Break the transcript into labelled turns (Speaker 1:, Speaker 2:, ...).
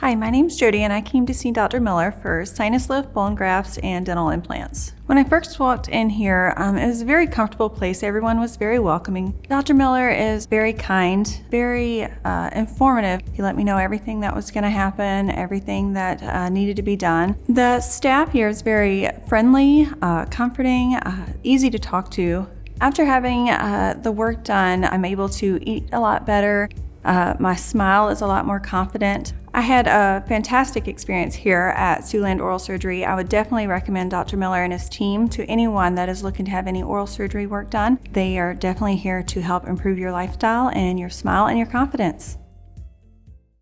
Speaker 1: Hi, my name's Jody and I came to see Dr. Miller for sinus lift, bone grafts, and dental implants. When I first walked in here, um, it was a very comfortable place. Everyone was very welcoming. Dr. Miller is very kind, very uh, informative. He let me know everything that was going to happen, everything that uh, needed to be done. The staff here is very friendly, uh, comforting, uh, easy to talk to. After having uh, the work done, I'm able to eat a lot better. Uh, my smile is a lot more confident. I had a fantastic experience here at Siouxland Oral Surgery. I would definitely recommend Dr. Miller and his team to anyone that is looking to have any oral surgery work done. They are definitely here to help improve your lifestyle and your smile and your confidence.